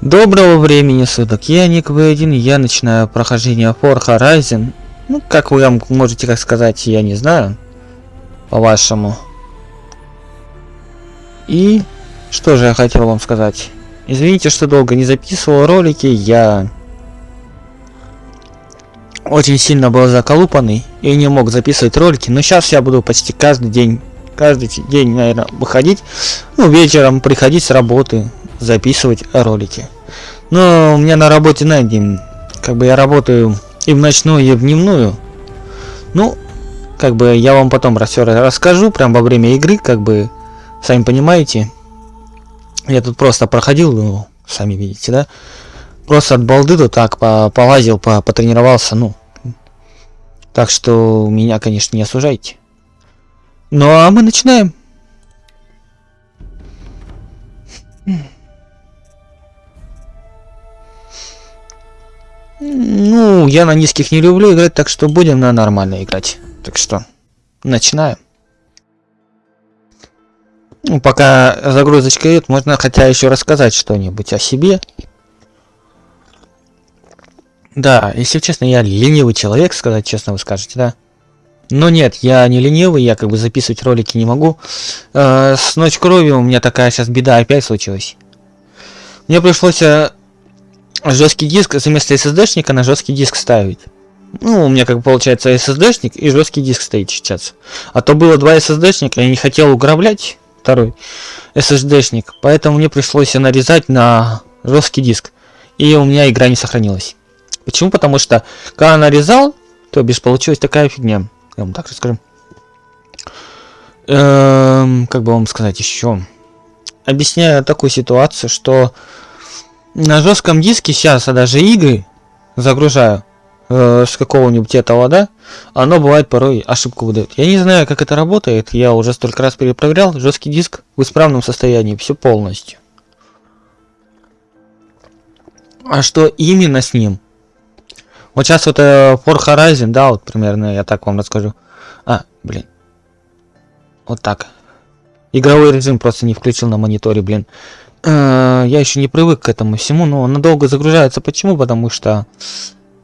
Доброго времени суток, я Ник В1, я начинаю прохождение For Horizon. Ну, как вы можете как сказать, я не знаю, по-вашему. И что же я хотел вам сказать. Извините, что долго не записывал ролики, я очень сильно был заколупанный и не мог записывать ролики, но сейчас я буду почти каждый день, каждый день, наверное, выходить, ну, вечером приходить с работы, записывать ролики. Но у меня на работе, знаете, как бы я работаю и в ночную, и в дневную. Ну, как бы я вам потом все расскажу, прям во время игры, как бы, сами понимаете. Я тут просто проходил, ну, сами видите, да? Просто от балды то так по полазил, по потренировался, ну. Так что меня, конечно, не осуждайте. Ну а мы начинаем. Ну, я на низких не люблю играть, так что будем на нормально играть. Так что, начинаем. Ну, пока загрузочка идет, можно хотя еще рассказать что-нибудь о себе. Да, если честно, я ленивый человек, сказать честно вы скажете, да? Но нет, я не ленивый, я как бы записывать ролики не могу. Э, с Ночь Крови у меня такая сейчас беда опять случилась. Мне пришлось э, жесткий диск вместо SSD-шника на жесткий диск ставить. Ну, у меня как получается SSD-шник и жесткий диск стоит сейчас. А то было два SSD-шника, я не хотел уграблять второй SSD-шник, поэтому мне пришлось нарезать на жесткий диск. И у меня игра не сохранилась. Почему? Потому что, когда нарезал, то бишь получилась такая фигня. Я вам так расскажу. Эм, как бы вам сказать еще? Объясняю такую ситуацию, что на жестком диске сейчас я даже игры загружаю э, с какого-нибудь этого, да, оно бывает порой ошибку выдает. Я не знаю, как это работает, я уже столько раз перепроверял, жесткий диск в исправном состоянии, все полностью. А что именно с ним? Вот сейчас вот э, For Horizon, да, вот примерно я так вам расскажу. А, блин. Вот так. Игровой режим просто не включил на мониторе, блин. Э, я еще не привык к этому всему, но она долго загружается. Почему? Потому что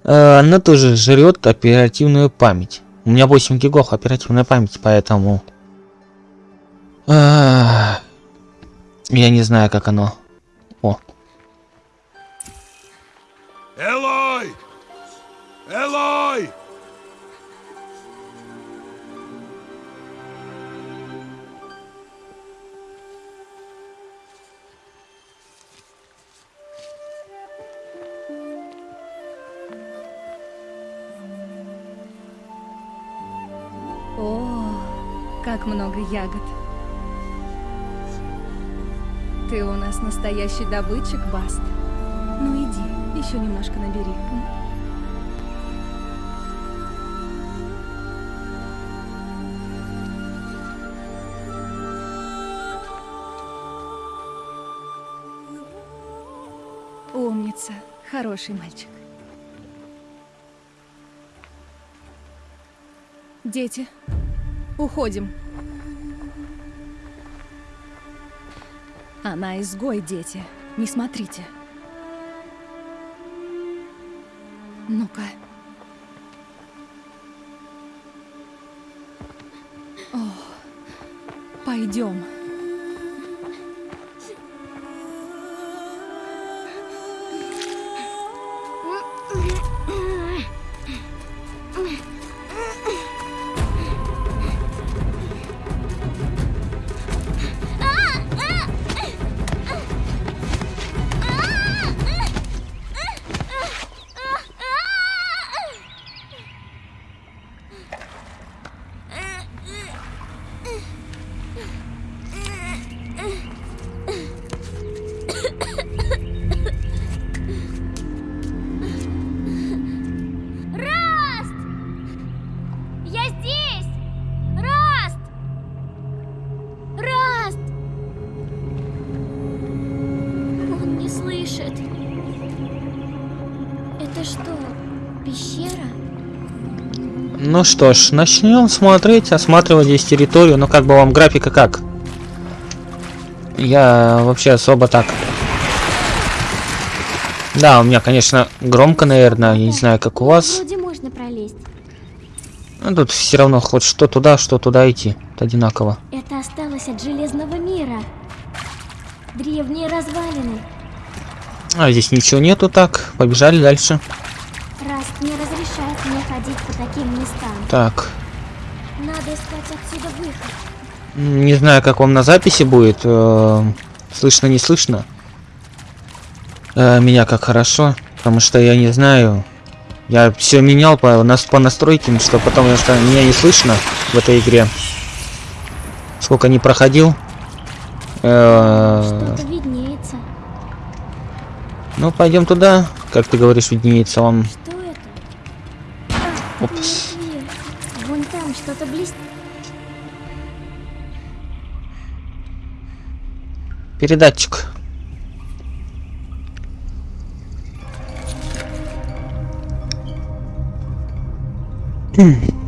э, она тоже жрет оперативную память. У меня 8 гигов оперативной памяти, поэтому... Э, я не знаю, как оно. О. Элой! Элой! Как много ягод. Ты у нас настоящий добытчик, Баст. Ну иди, еще немножко набери. Умница, хороший мальчик. Дети, уходим. Она изгой, дети. Не смотрите. Ну-ка. О, пойдем. Ну что ж, начнем смотреть, осматривать здесь территорию. Ну как бы вам графика как? Я вообще особо так Да, у меня, конечно, громко, наверное, я не знаю, как у вас. Вроде можно пролезть. Но тут все равно хоть что туда, что туда идти. Это одинаково. Это осталось от Железного мира. Древние развалины. А здесь ничего нету, так. Побежали дальше. Раст не разрешает мне ходить по таким местам. Так. Надо искать отсюда выход. Не знаю, как вам на записи будет. э, Слышно, не слышно. Э, Меня как хорошо, потому что я не знаю. Я все менял по, нас, по настройкам, что потом что меня не слышно в этой игре. Сколько не проходил. Э, Что-то виднеется. Ну, пойдем туда. Как ты говоришь, виднеется он. Что это? А, Опс. не дверь. Вон там что-то блестит. Передатчик. Огоньки.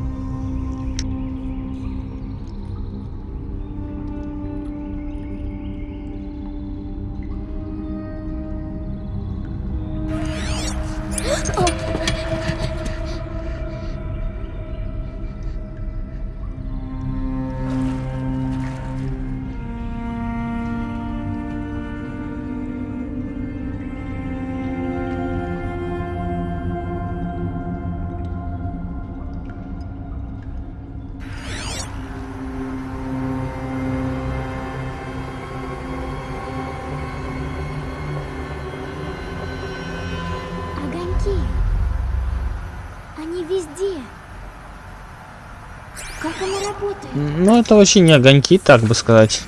Ну, это вообще не огоньки, так бы сказать.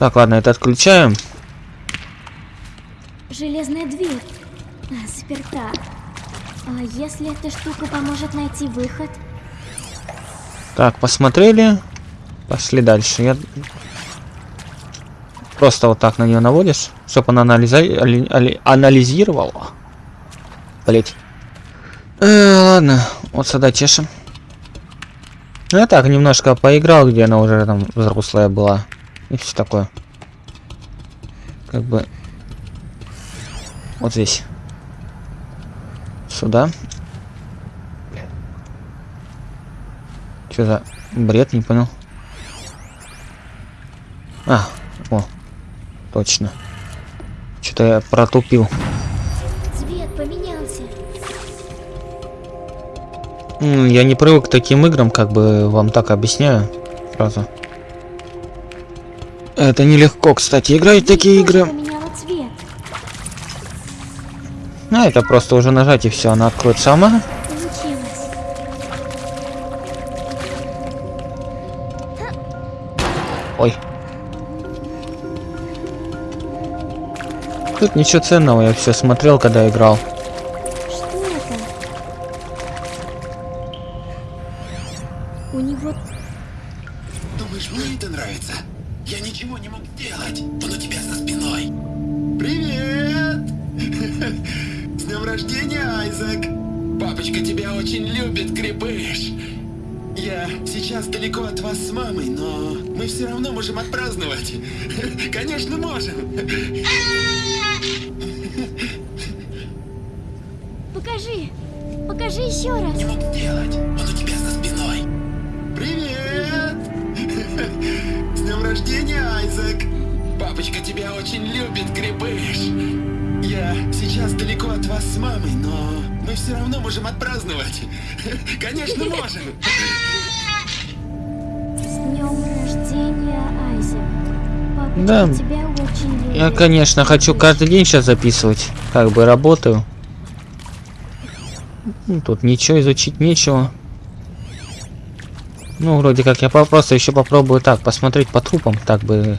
Так, ладно, это отключаем. Железная дверь. А, заперта. А если эта штука поможет найти выход? Так, посмотрели. Пошли дальше. Я... Просто вот так на нее наводишь, чтобы она анализа... али- али- анализировала. Блять. Э, ладно, вот сюда чешем. Ну я так немножко поиграл, где она уже там взрослая была. И все такое. Как бы... Вот здесь. Сюда. Что за бред, не понял. А, о, точно. Что-то я протупил. Я не привык к таким играм, как бы вам так объясняю сразу. Это нелегко, кстати, играть в такие игры. А, это просто уже нажать и все, она откроет сама. Ой. Тут ничего ценного, я все смотрел, когда играл. Отпраздновать. Конечно, можем. Покажи! Покажи еще раз! Не мог сделать. Он у тебя за спиной. Привет! С днем рождения, Айзек! Папочка тебя очень любит, крепыш. Я сейчас далеко от вас с мамой, но мы все равно можем отпраздновать. Конечно, можем. Да. Я, конечно, хочу каждый день сейчас записывать. Как бы работаю. Ну, Тут ничего изучить нечего. Ну, вроде как я просто еще попробую так, посмотреть по трупам, так бы...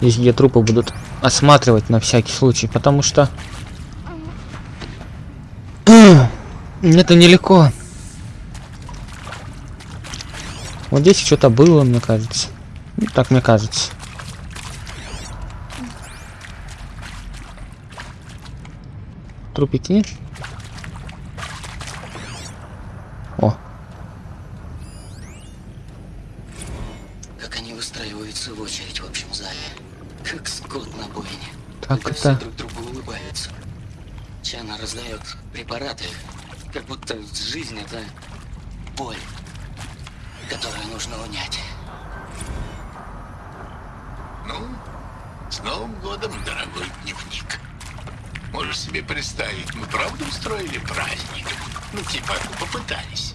Здесь, где трупы будут осматривать на всякий случай, потому что... Это нелегко. Вот здесь что-то было, мне кажется. Ну, так мне кажется. Трупики нет? О, Как они выстраиваются в очередь в общем зале. Как скот на бойне. Как когда все это? друг другу улыбаются. Чана раздает препараты, как будто жизнь это боль, которую нужно унять. Ну, с Новым годом, дорогой дневник. Можешь себе представить, мы правда устроили праздник? Ну, типа, попытались.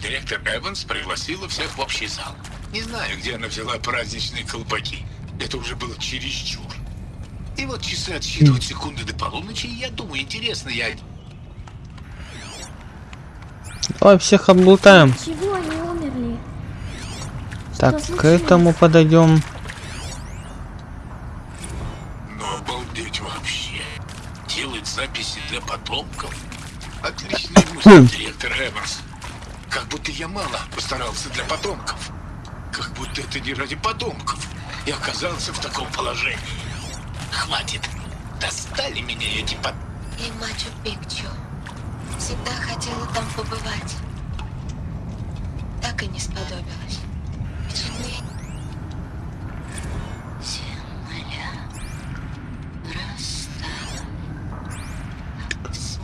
Директор Эванс пригласила всех в общий зал. Не знаю, где она взяла праздничные колпаки. Это уже было чересчур. И вот часы отсчитывают секунды до полуночи, и я думаю, интересно, я... Давай всех облутаем. Чего они умерли? Так, к этому подойдем. Для потомков? Отличный мысль, директор Эванс. Как будто я мало постарался для потомков. Как будто это не ради потомков. Я оказался в таком положении. Хватит. Достали меня эти под... И Мачу-Пикчу. Всегда хотела там побывать. Так и не сподобилась. Почему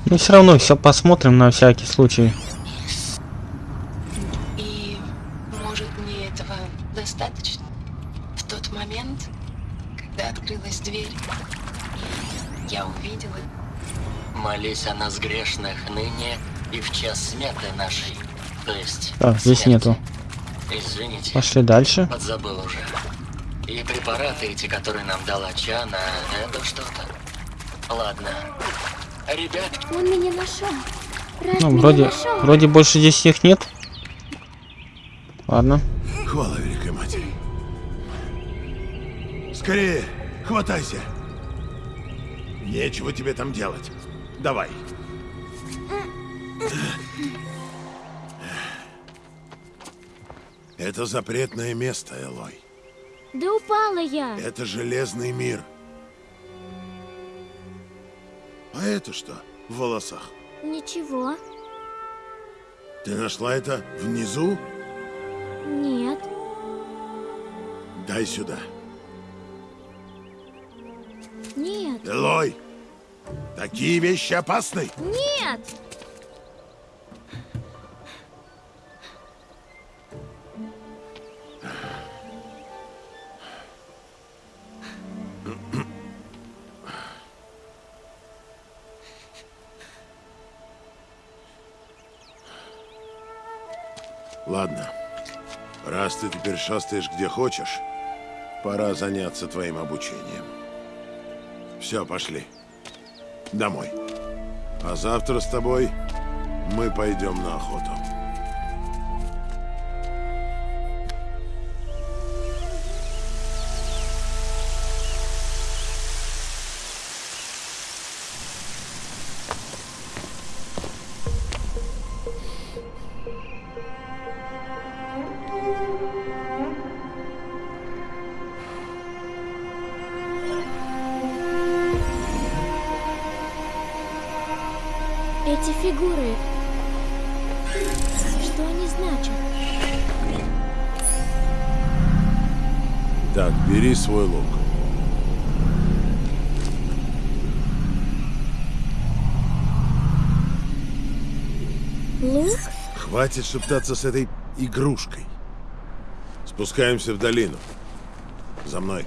Ну все равно все посмотрим на всякий случай. И может мне этого достаточно? В тот момент, когда открылась дверь, и я увидела Молись о нас грешных ныне и в час смерти нашей. То есть Так, здесь смерти. нету. Извините, Пошли дальше. подзабыл уже. И препараты эти, которые нам дала Чана, это что-то. Ладно. Ребятки, Он меня нашел. Рад Ну, меня вроде, нашел. вроде больше здесь их нет. Ладно. Хвала Великой Матери. Скорее, хватайся. Нечего тебе там делать. Давай. Это запретное место, Элой. Да упала я. Это железный мир. А это что в волосах? Ничего. Ты нашла это внизу? Нет. Дай сюда. Нет. Элой, такие вещи опасны. Нет. Шастаешь где хочешь, пора заняться твоим обучением. Все, пошли. Домой. А завтра с тобой мы пойдем на охоту. Хватит шептаться с этой игрушкой. Спускаемся в долину. За мной.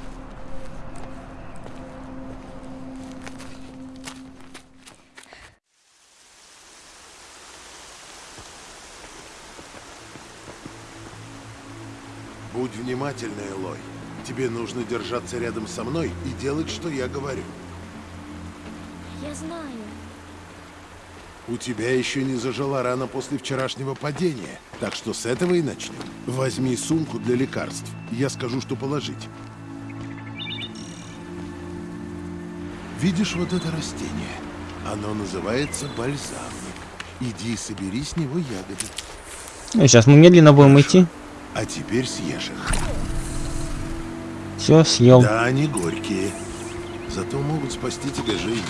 Будь внимательна, Элой. Тебе нужно держаться рядом со мной и делать, что я говорю. Я знаю. У тебя еще не зажила рана после вчерашнего падения, так что с этого и начнем. Возьми сумку для лекарств. Я скажу, что положить. Видишь вот это растение? Оно называется бальзам. Иди собери с него ягоды. Ну, сейчас мы медленно будем идти. А теперь съешь их. Все, съел. Да, они горькие. Зато могут спасти тебе жизнь.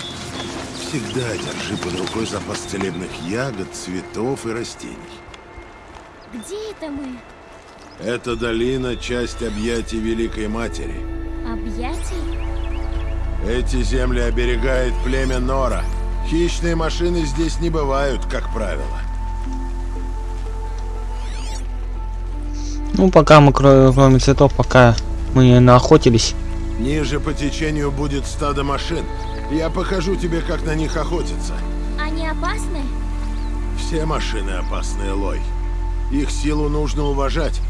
Всегда держи под рукой запас целебных ягод, цветов и растений. Где это мы? Эта долина — часть объятий Великой Матери. Объятий? Эти земли оберегает племя Нора. Хищные машины здесь не бывают, как правило. Ну, пока мы, кро- кроме цветов, пока мы не наохотились. Ниже по течению будет стадо машин. Я покажу тебе, как на них охотиться. Они опасны? Все машины опасные, Лой. Их силу нужно уважать.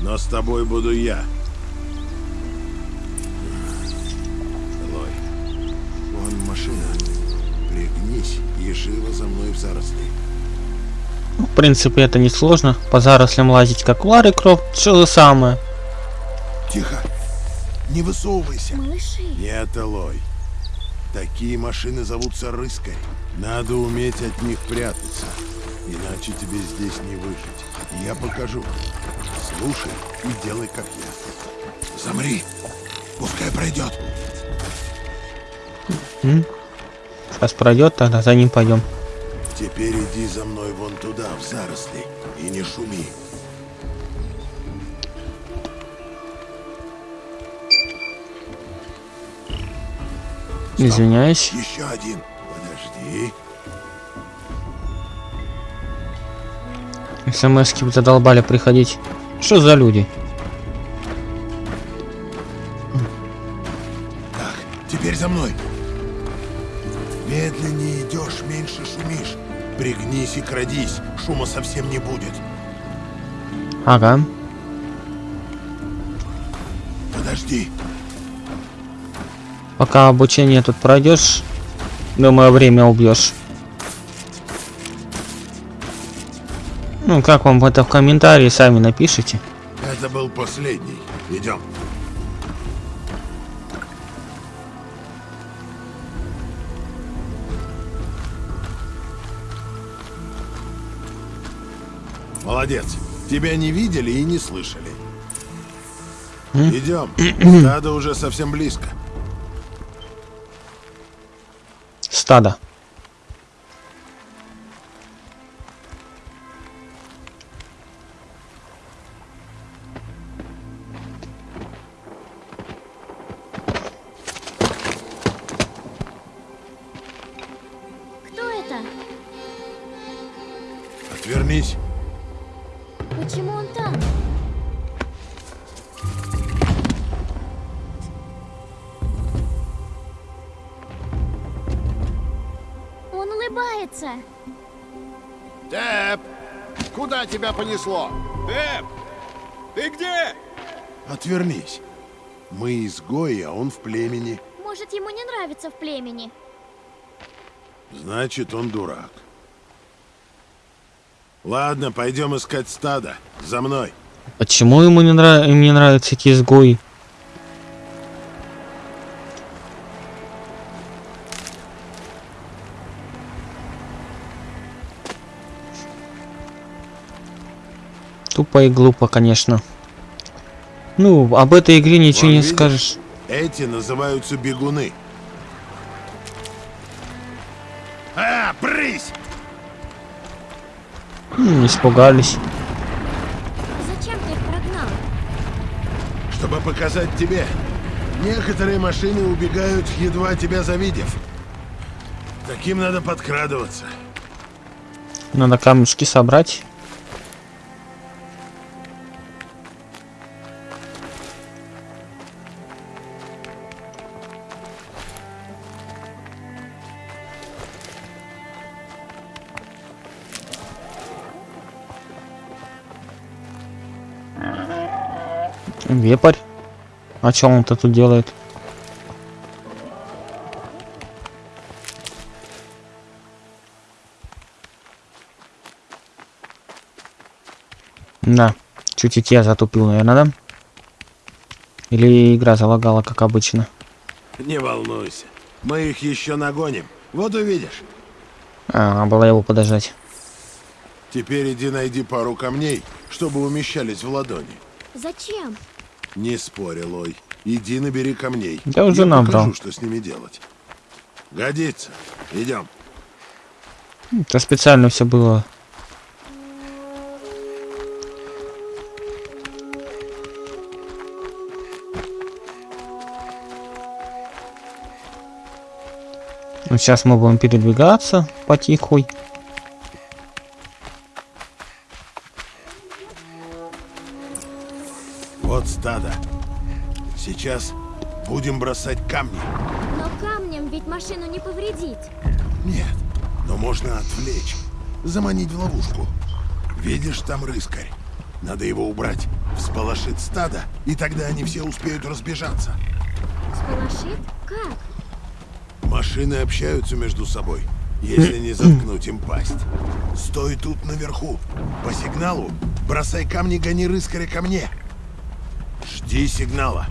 Но с тобой буду я. Лой, вон машина. Пригнись и живо за мной в заросли. Ну, В принципе, это не сложно. По зарослям лазить, как Лары Крофт, все же самое. Тихо. Не высовывайся. Малыши. Нет, Элой. Такие машины зовутся рыской. Надо уметь от них прятаться. Иначе тебе здесь не выжить. Я покажу. Слушай и делай, как я. Замри. Пускай пройдет. Сейчас пройдет, тогда за ним пойдем. Теперь иди за мной вон туда, в заросли, и не шуми. Извиняюсь. Еще один. Подожди. СМСки вы задолбали приходить. Что за люди? Так, теперь за мной. Медленнее идешь, меньше шумишь. Пригнись и крадись, шума совсем не будет. Ага. Подожди. Пока обучение тут пройдешь, думаю, время убьешь. Ну, как вам это в комментарии, сами напишите. Это был последний. Идем. Молодец. Тебя не видели и не слышали. Идем. Надо уже совсем близко. Стадо. Кто это? Отвернись. Почему он там? Улыбается. Тэп! Куда тебя понесло? Тэп! Ты где? Отвернись. Мы изгои, а он в племени. Может, ему не нравится в племени. Значит, он дурак. Ладно, пойдем искать стадо. За мной. Почему ему не, нрав... не нравятся эти изгои? Тупо и глупо, конечно. Ну, об этой игре ничего Вон, не видишь? скажешь. Эти называются бегуны. А, брысь! М, испугались. Зачем ты их прогнал? Чтобы показать тебе. Некоторые машины убегают, едва тебя завидев. Таким надо подкрадываться. Надо камешки собрать. Вепарь. А что он-то тут делает? Да, чуть-чуть я затупил, наверное, да? Или игра залагала, как обычно? Не волнуйся. Мы их еще нагоним. Вот увидишь. А, было его подождать. Теперь иди найди пару камней, чтобы умещались в ладони. Зачем? Не спорь, Лой. Иди набери камней. Я уже Я набрал. покажу, что с ними делать. Годится. Идем. Это специально все было. Ну, сейчас мы будем передвигаться потихой. Вот стадо. Сейчас будем бросать камни. Но камнем ведь машину не повредить. Нет, но можно отвлечь, заманить в ловушку. Видишь, там рыскарь. Надо его убрать. Всполошит стадо, и тогда они все успеют разбежаться. Сполошит? Как? Машины общаются между собой, если не заткнуть им пасть. Стой тут наверху. По сигналу бросай камни, гони рыскаря ко мне. Жди сигнала.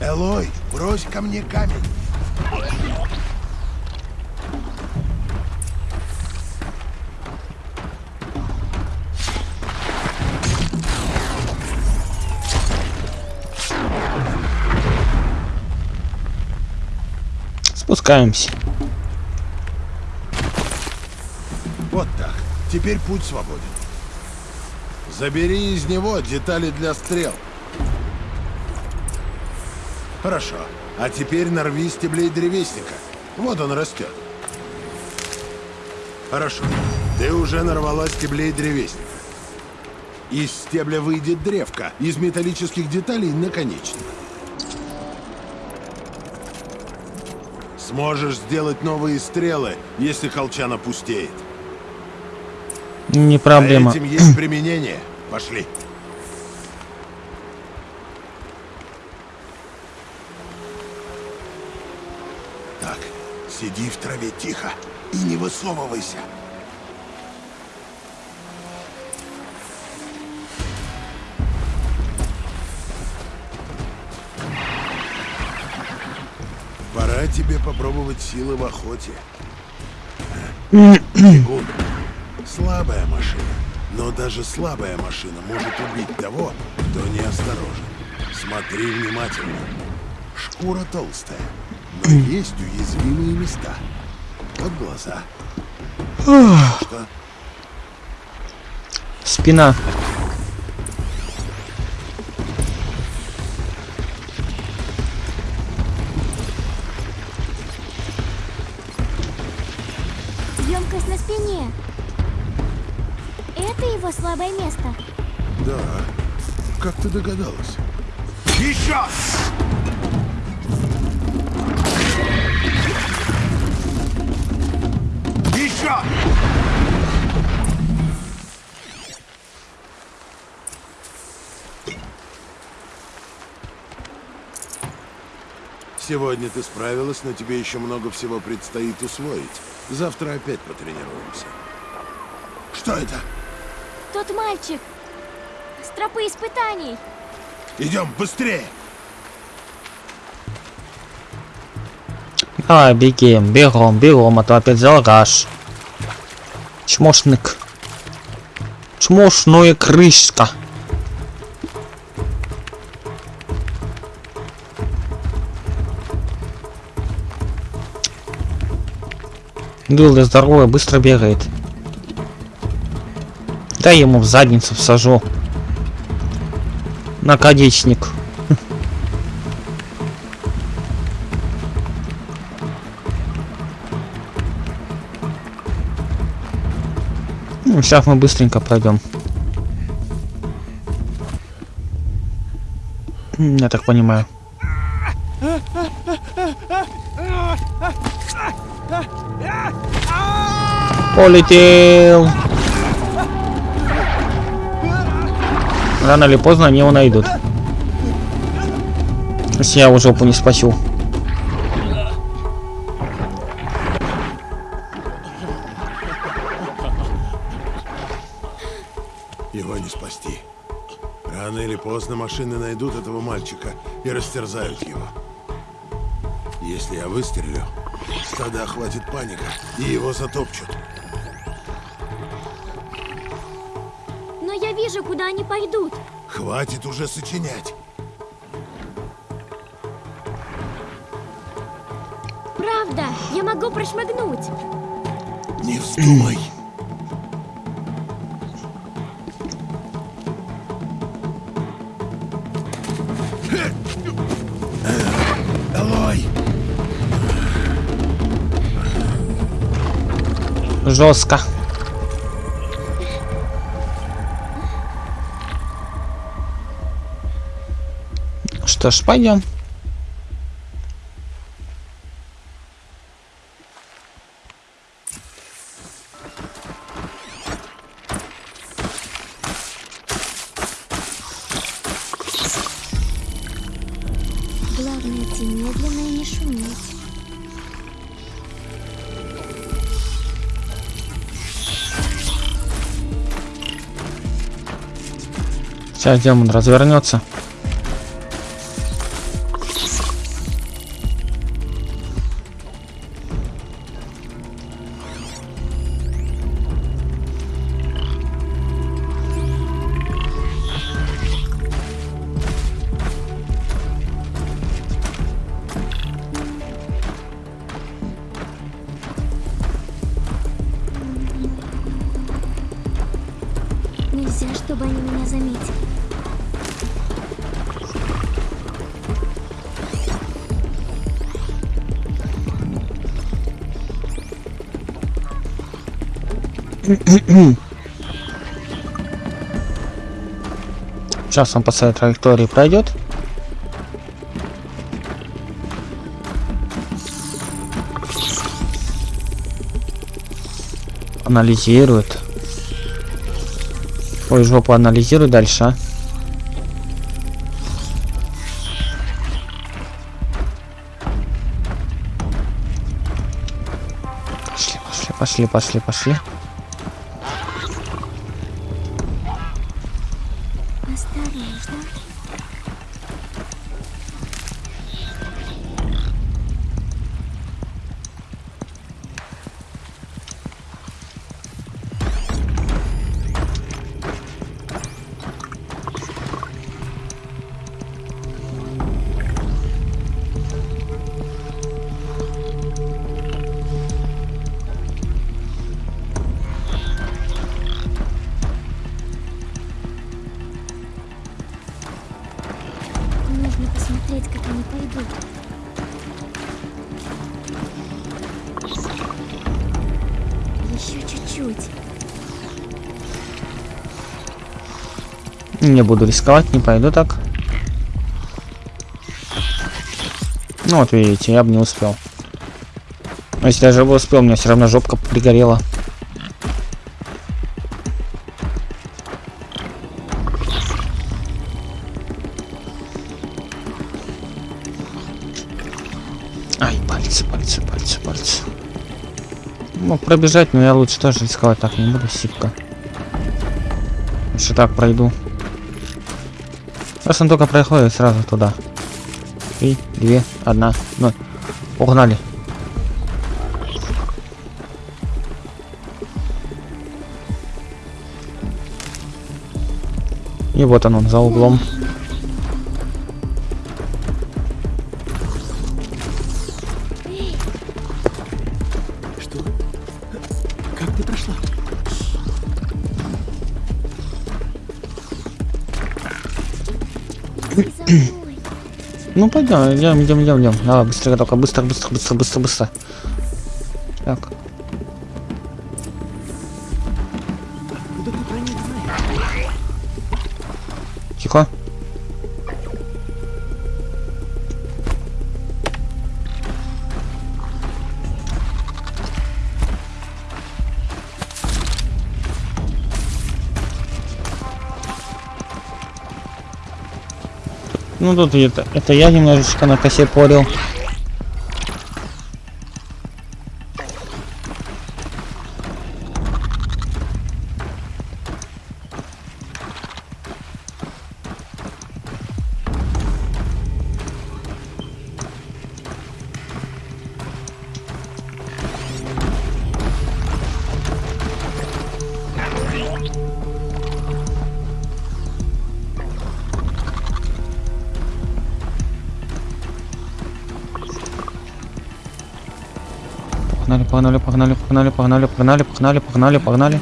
Элой, брось ко мне камень. Спускаемся. Вот так. Теперь путь свободен. Забери из него детали для стрел. Хорошо. А теперь нарви стеблей древесника. Вот он растет. Хорошо. Ты уже нарвала стеблей древесника. Из стебля выйдет древко, из металлических деталей наконечник. Сможешь сделать новые стрелы, если колчан опустеет. Не проблема. А этим есть применение. Пошли. Так, сиди в траве тихо и не высовывайся. Тебе попробовать силы в охоте. Бегун. Слабая машина. Но даже слабая машина может убить того, кто неосторожен. Смотри внимательно. Шкура толстая, но есть уязвимые места. Вот глаза. Что? Спина. Спине. Это его слабое место. Да. Как ты догадалась? Еще! Еще! Сегодня ты справилась, но тебе еще много всего предстоит усвоить. Завтра опять потренируемся. Что это? Тот мальчик. С тропы испытаний. Идем быстрее! Давай, бегем, бегом, бегом, а то опять залгаш. Чмошник. Чмошная крышка. Дылда здоровая, быстро бегает. Дай ему в задницу всажу. Наконечник. Ну, сейчас мы быстренько пройдем. Я так понимаю. Полетел. Рано или поздно они его найдут. Если я его жопу не спасу. Его не спасти. Рано или поздно машины найдут этого мальчика и растерзают его. Если я выстрелю, стада охватит паника, и его затопчут. Но я вижу, куда они пойдут. Хватит уже сочинять. Правда, я могу прошмыгнуть. Не вздумай. Жестко. Что ж, пойдем. Сейчас демон развернется. Нельзя, чтобы они меня заметили. Сейчас он по своей траектории пройдет. Анализирует. Ой, жопу анализируй дальше, а. Пошли, пошли, пошли, пошли. Не буду рисковать, не пойду так. Ну вот видите, я бы не успел. Но если даже бы успел, у меня все равно жопка пригорела. Ай, пальцы, пальцы, пальцы, пальцы. Мог пробежать, но я лучше тоже рисковать так не буду, сипка. Лучше так пройду. Раз он только проходит, сразу туда. Три, две, одна, ноль. Погнали. И вот он, он за углом. Что? Как ты прошла? Ну пойдем, идем, идем, идем, идем. Давай, быстрее, только быстро, быстро, быстро, быстро, быстро. Так. Тихо. Ну тут это, это я немножечко на косе порил. Погнали, погнали, погнали, погнали, погнали, погнали,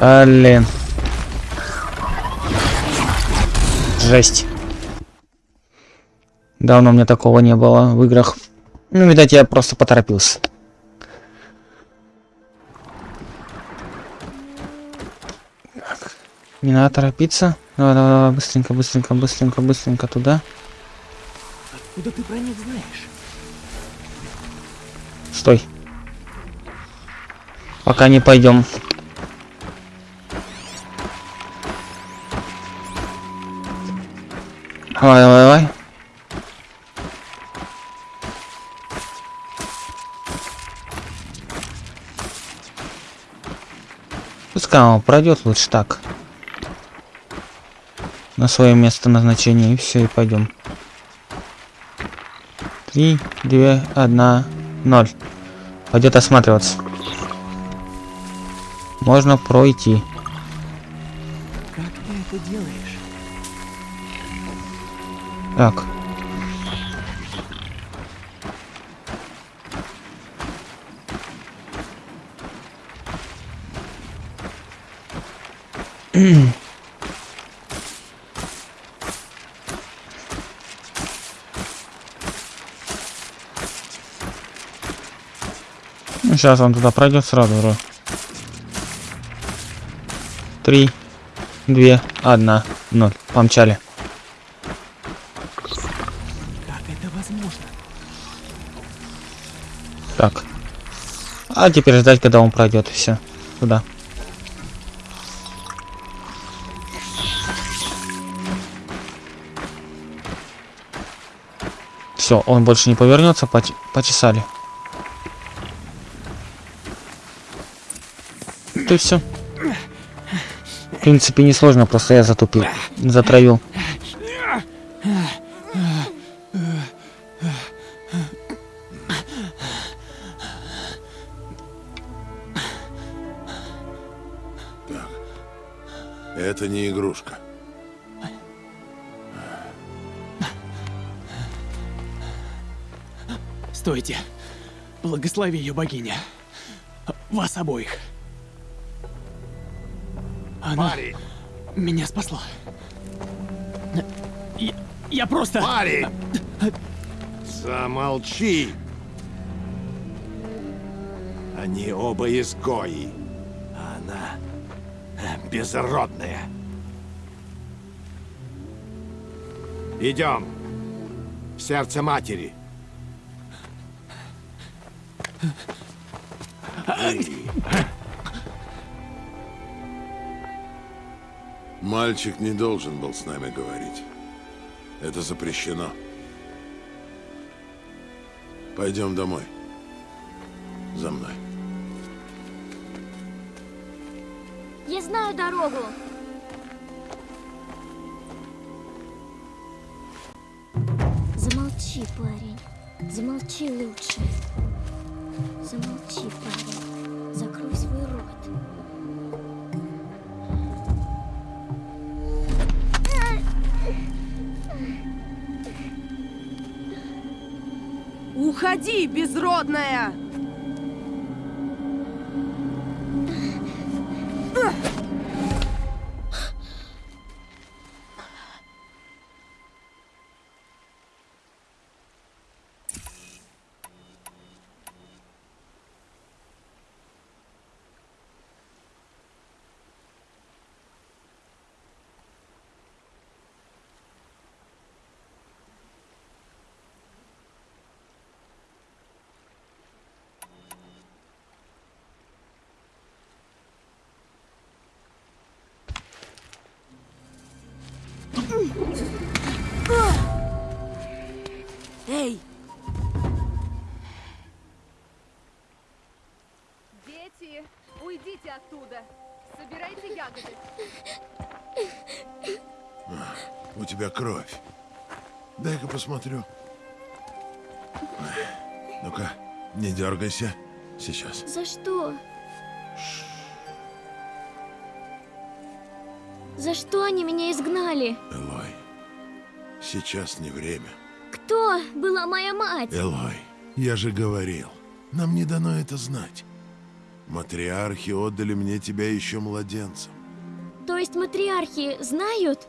Блин. Жесть. Давно мне такого не было в играх. Ну, видать, я просто поторопился. Так. Не надо торопиться. Давай, давай, давай, быстренько, быстренько, быстренько, быстренько туда. Откуда ты про них знаешь? Стой. Пока не пойдем. Давай, давай, давай. Пускай он пройдет лучше так. На свое место назначения. И все, и пойдем. Три, две, одна, ноль. Пойдет осматриваться. Можно пройти. Как ты это делаешь? Так. Ну, сейчас он туда пройдет сразу. Три, две, одна, ноль. Помчали. А теперь ждать, когда он пройдет, и все. Туда. Все, он больше не повернется, поч- почесали. Есть все. В принципе, несложно, просто я затупил. Затравил. Благослови ее богиня. Вас обоих. Она Парень! меня спасла. Я, я просто... Парень! Замолчи! Они оба изгои. А она безродная. Идем. В сердце матери. Мальчик не должен был с нами говорить. Это запрещено. Пойдем домой. За мной. Я знаю дорогу. Замолчи, парень. Замолчи лучше. Замолчи, парень. Закрой свой рот. Уходи, безродная! Эй! Дети, уйдите оттуда. Собирайте ягоды. У тебя кровь. Дай-ка посмотрю. Ну-ка, не дергайся. Сейчас. За что? За что они меня изгнали? Элой, сейчас не время. Кто была моя мать? Элой, я же говорил, нам не дано это знать. Матриархи отдали мне тебя еще младенцем. То есть матриархи знают?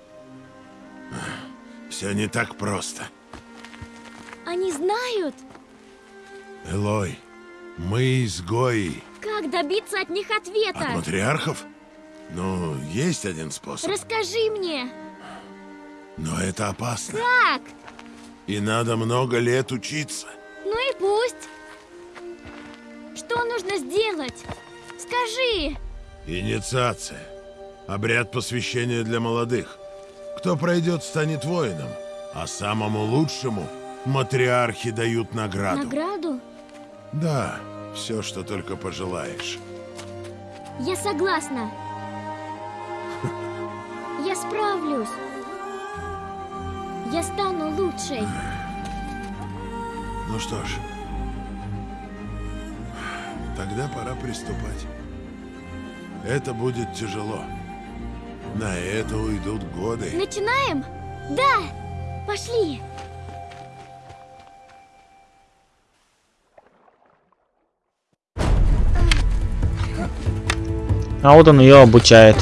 Все не так просто. Они знают? Элой, мы изгои. Как добиться от них ответа? От матриархов? Ну, есть один способ. Расскажи мне. Но это опасно. Как? И надо много лет учиться. Ну и пусть. Что нужно сделать? Скажи. Инициация. Обряд посвящения для молодых. Кто пройдет, станет воином. А самому лучшему матриархи дают награду. Награду? Да, все, что только пожелаешь. Я согласна. Я справлюсь. Я стану лучшей. Ну что ж, тогда пора приступать. Это будет тяжело. На это уйдут годы. Начинаем? Да! Пошли! А вот он ее обучает.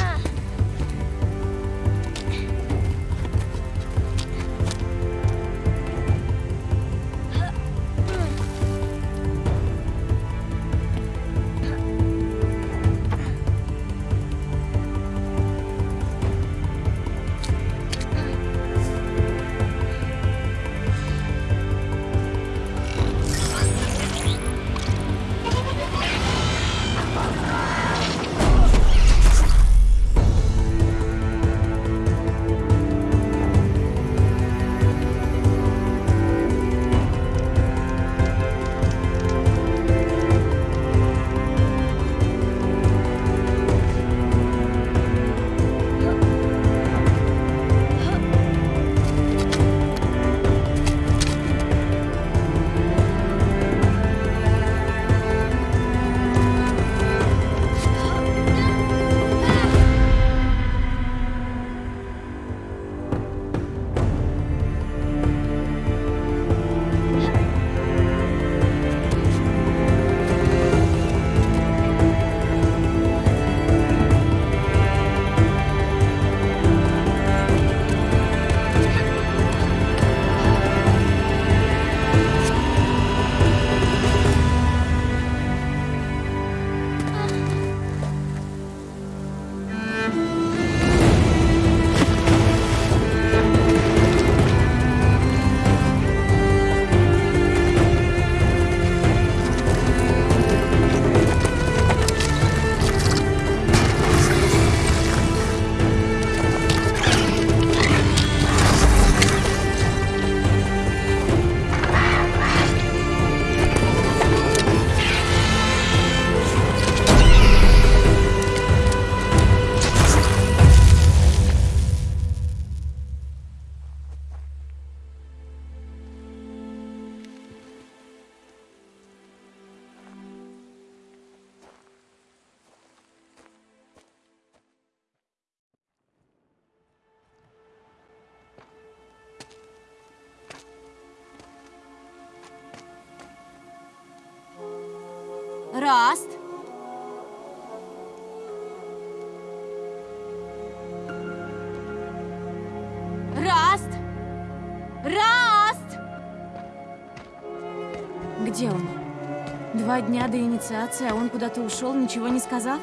Инициации, а он куда-то ушел, ничего не сказав?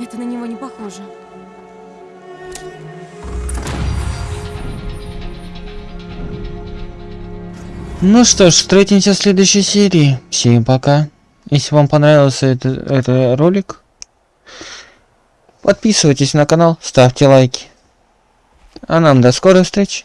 Это на него не похоже. Ну что ж, встретимся в следующей серии. Всем пока. Если вам понравился этот, этот ролик, подписывайтесь на канал, ставьте лайки. А нам до скорой встречи.